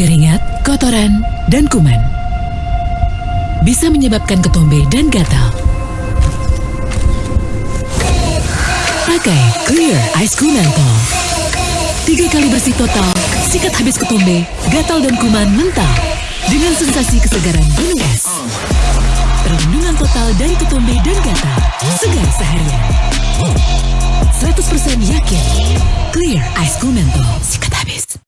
keringat, kotoran, dan kuman. Bisa menyebabkan ketombe dan gatal. Pakai Clear Ice Cool Menthol. Tiga kali bersih total, sikat habis ketombe, gatal dan kuman mental. Dengan sensasi kesegaran gunung es. Perlindungan total dari ketombe dan gatal. Segar seharian. 100% yakin. Clear Ice Cool Menthol.